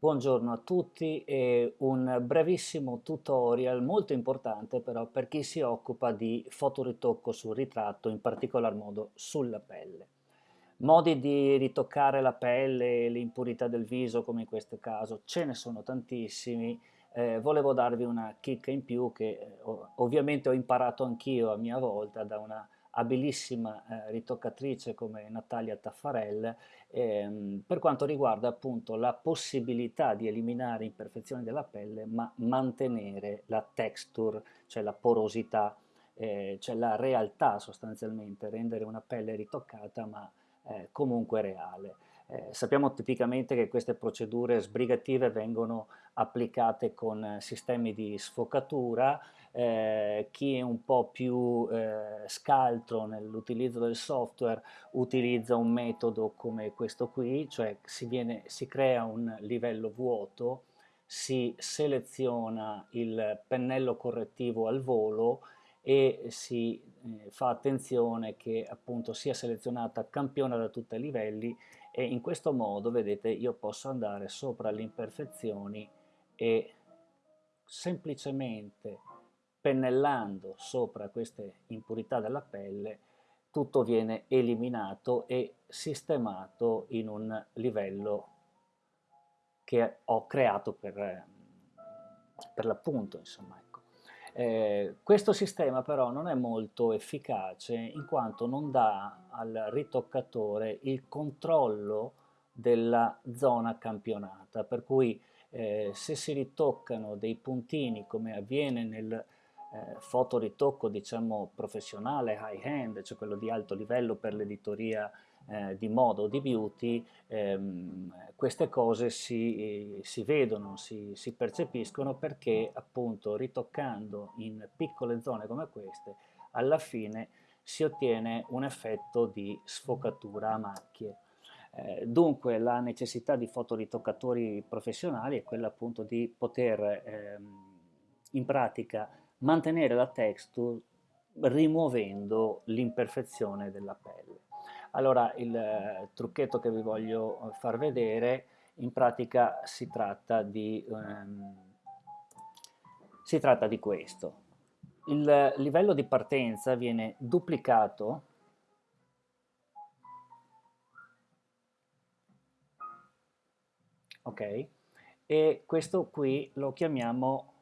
Buongiorno a tutti e un brevissimo tutorial molto importante però per chi si occupa di fotoritocco sul ritratto, in particolar modo sulla pelle. Modi di ritoccare la pelle e l'impurità del viso come in questo caso, ce ne sono tantissimi, eh, volevo darvi una chicca in più che eh, ovviamente ho imparato anch'io a mia volta da una abilissima eh, ritoccatrice come Natalia Taffarel ehm, per quanto riguarda appunto la possibilità di eliminare imperfezioni della pelle ma mantenere la texture, cioè la porosità, eh, cioè la realtà sostanzialmente, rendere una pelle ritoccata ma eh, comunque reale. Eh, sappiamo tipicamente che queste procedure sbrigative vengono applicate con eh, sistemi di sfocatura, eh, chi è un po' più eh, scaltro nell'utilizzo del software utilizza un metodo come questo qui, cioè si, viene, si crea un livello vuoto, si seleziona il pennello correttivo al volo e si eh, fa attenzione che appunto sia selezionata campiona da tutti i livelli e in questo modo vedete io posso andare sopra le imperfezioni e semplicemente pennellando sopra queste impurità della pelle tutto viene eliminato e sistemato in un livello che ho creato per, per l'appunto insomma ecco. eh, questo sistema però non è molto efficace in quanto non dà al ritoccatore il controllo della zona campionata per cui eh, se si ritoccano dei puntini come avviene nel eh, fotoritocco diciamo professionale, high end, cioè quello di alto livello per l'editoria eh, di moda o di beauty, ehm, queste cose si, si vedono, si, si, percepiscono perché appunto ritoccando in piccole zone come queste, alla fine si ottiene un effetto di sfocatura a macchie. Eh, dunque la necessità di fotoritoccatori professionali è quella appunto di poter ehm, in pratica mantenere la texture rimuovendo l'imperfezione della pelle. Allora il eh, trucchetto che vi voglio far vedere in pratica si tratta di, ehm, si tratta di questo. Il livello di partenza viene duplicato ok? E questo qui lo chiamiamo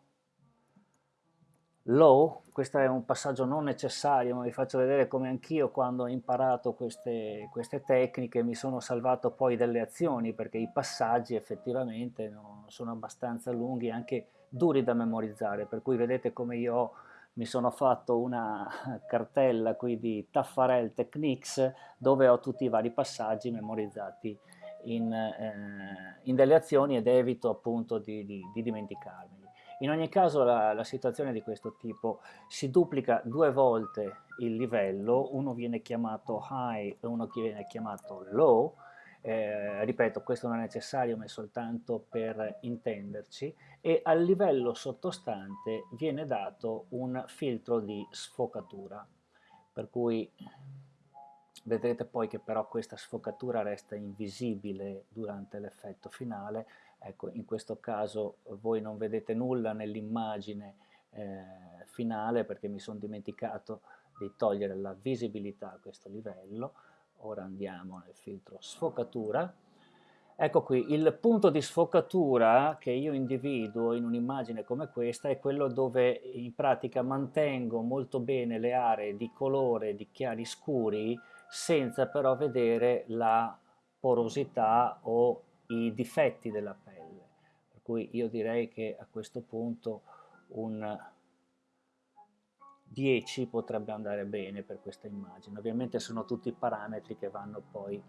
low, questo è un passaggio non necessario, ma vi faccio vedere come anch'io quando ho imparato queste, queste, tecniche mi sono salvato poi delle azioni, perché i passaggi effettivamente no, sono abbastanza lunghi e anche duri da memorizzare, per cui vedete come io mi sono fatto una cartella qui di Taffarel Techniques dove ho tutti i vari passaggi memorizzati in, eh, in delle azioni ed evito appunto di, di, di dimenticarmeli. In ogni caso la, la, situazione di questo tipo si duplica due volte il livello, uno viene chiamato high e uno viene chiamato low, eh, ripeto questo non è necessario ma è soltanto per intenderci, e al livello sottostante viene dato un filtro di sfocatura, per cui vedrete poi che però questa sfocatura resta invisibile durante l'effetto finale, Ecco, in questo caso voi non vedete nulla nell'immagine eh, finale perché mi sono dimenticato di togliere la visibilità a questo livello. Ora andiamo nel filtro sfocatura. Ecco qui, il punto di sfocatura che io individuo in un'immagine come questa è quello dove in pratica mantengo molto bene le aree di colore di chiari scuri senza però vedere la porosità o i difetti della pelle, per cui io direi che a questo punto un 10 potrebbe andare bene per questa immagine. Ovviamente sono tutti parametri che vanno poi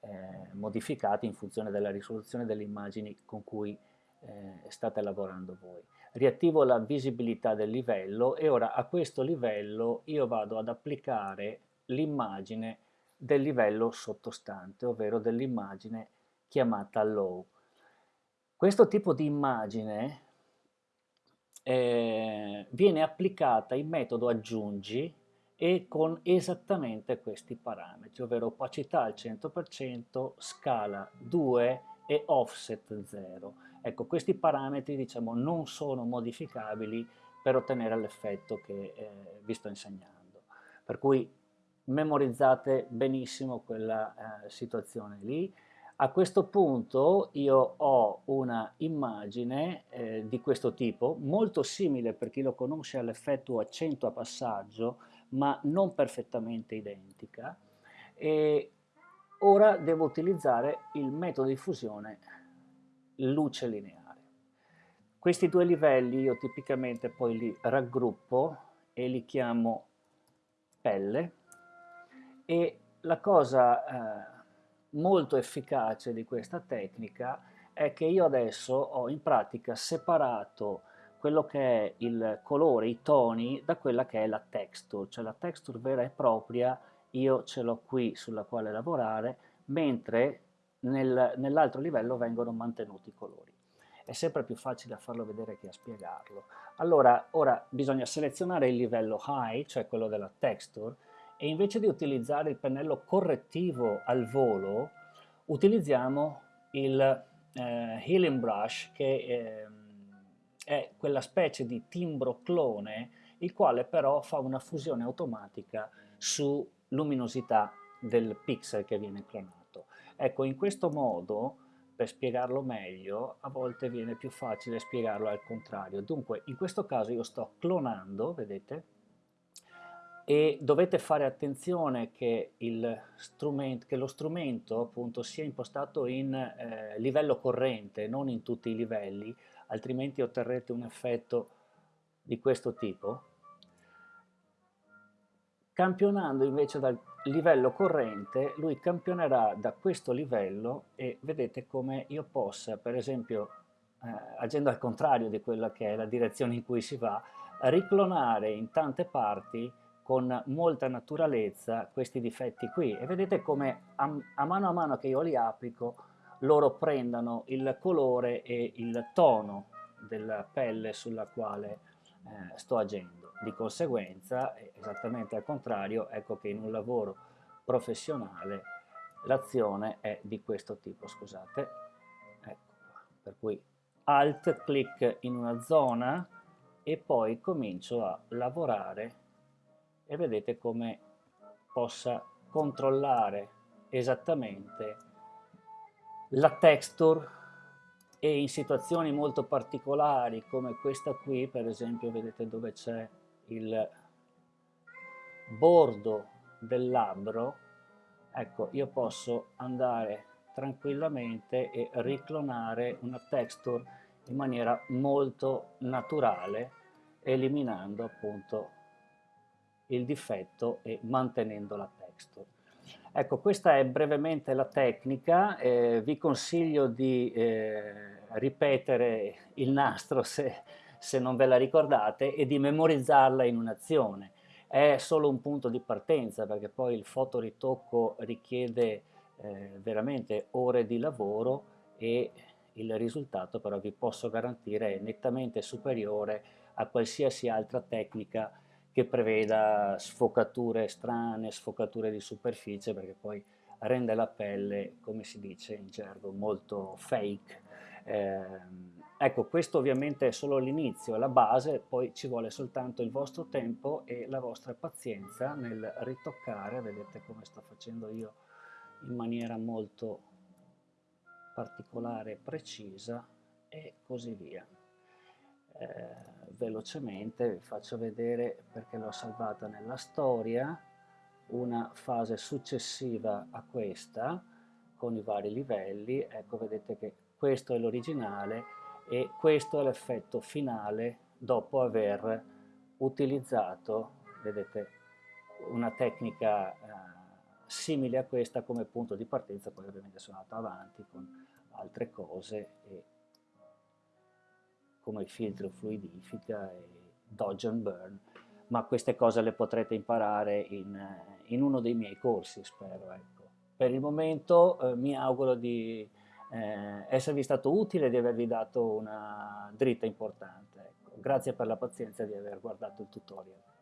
eh, modificati in funzione della risoluzione delle immagini con cui eh, state lavorando voi. Riattivo la visibilità del livello e ora a questo livello io vado ad applicare l'immagine del livello sottostante, ovvero dell'immagine chiamata low. Questo tipo di immagine eh, viene applicata in metodo aggiungi e con esattamente questi parametri, ovvero opacità al 100%, scala 2 e offset 0. Ecco, questi parametri diciamo, non sono modificabili per ottenere l'effetto che eh, vi sto insegnando. Per cui memorizzate benissimo quella eh, situazione lì. A questo punto io ho una immagine eh, di questo tipo, molto simile per chi lo conosce all'effetto accento a passaggio, ma non perfettamente identica. E ora devo utilizzare il metodo di fusione luce lineare. Questi due livelli io tipicamente poi li raggruppo e li chiamo pelle e la cosa eh, molto efficace di questa tecnica è che io adesso ho in pratica separato quello che è il colore, i toni, da quella che è la texture, cioè la texture vera e propria io ce l'ho qui sulla quale lavorare, mentre nel, nell'altro livello vengono mantenuti i colori è sempre più facile a farlo vedere che a spiegarlo. Allora, ora bisogna selezionare il livello high, cioè quello della texture, e invece di utilizzare il pennello correttivo al volo, utilizziamo il eh, Healing Brush, che eh, è quella specie di timbro clone, il quale però fa una fusione automatica su luminosità del pixel che viene clonato. Ecco, in questo modo per spiegarlo meglio, a volte viene più facile spiegarlo al contrario. Dunque, in questo caso io sto clonando, vedete? E dovete fare attenzione che, che lo strumento appunto sia impostato in eh, livello corrente, non in tutti i livelli, altrimenti otterrete un effetto di questo tipo. Campionando invece dal livello corrente, lui campionerà da questo livello e vedete come io possa, per esempio, eh, agendo al contrario di quella che è la direzione in cui si va, riclonare in tante parti con molta naturalezza questi difetti qui e vedete come a, a mano a mano che io li applico loro prendano il colore e il tono della pelle sulla quale eh, sto agendo. Di conseguenza, esattamente al contrario, ecco che in un lavoro professionale l'azione è di questo tipo, scusate. Ecco qua. Per cui alt clic in una zona e poi comincio a lavorare e vedete come possa controllare esattamente la texture e in situazioni molto particolari come questa qui, per esempio vedete dove c'è il bordo del labbro, ecco, io posso andare tranquillamente e riclonare una texture in maniera molto naturale, eliminando appunto il difetto e mantenendo la texture. Ecco, questa è brevemente la tecnica, eh, vi consiglio di eh, ripetere il nastro se se non ve la ricordate, e di memorizzarla in un'azione. È solo un punto di partenza perché poi il fotoritocco richiede eh, veramente ore di lavoro e il risultato però vi posso garantire è nettamente superiore a qualsiasi altra tecnica che preveda sfocature strane, sfocature di superficie perché poi rende la pelle, come si dice in gergo, molto fake. Eh, Ecco, questo ovviamente è solo l'inizio, la base, poi ci vuole soltanto il vostro tempo e la vostra pazienza nel ritoccare, vedete come sto facendo io in maniera molto particolare e precisa e così via. Eh, velocemente vi faccio vedere perché l'ho salvata nella storia. Una fase successiva a questa con i vari livelli, ecco vedete che questo è l'originale e questo è l'effetto finale dopo aver utilizzato, vedete, una tecnica eh, simile a questa come punto di partenza, poi ovviamente sono andato avanti con altre cose e, come il filtro fluidifica e dodge and burn, ma queste cose le potrete imparare in, in uno dei miei corsi, spero. Ecco. Per il momento eh, mi auguro di eh, esservi stato utile e di avervi dato una dritta importante. Ecco. Grazie per la pazienza di aver guardato il tutorial.